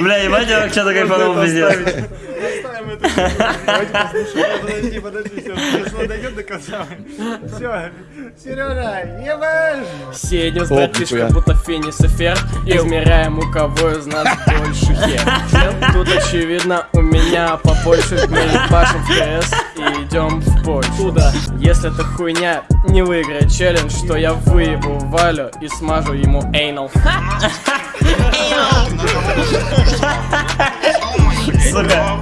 Бля, ебать, я вообще-то кайфанул, пиздец. Оставим это. Подожди, подожди, все. Сейчас дойдет до конца. Все. Сережа, ебашь! Сидим с братишкой, будто Финис и Фер Измеряем, у кого из нас больше хер Тут очевидно, у меня побольше Мы ебашим в КС и идем в Польшу Туда. Если это хуйня, не выиграет челлендж Что я выебу Валю и смажу ему эйнал Сука,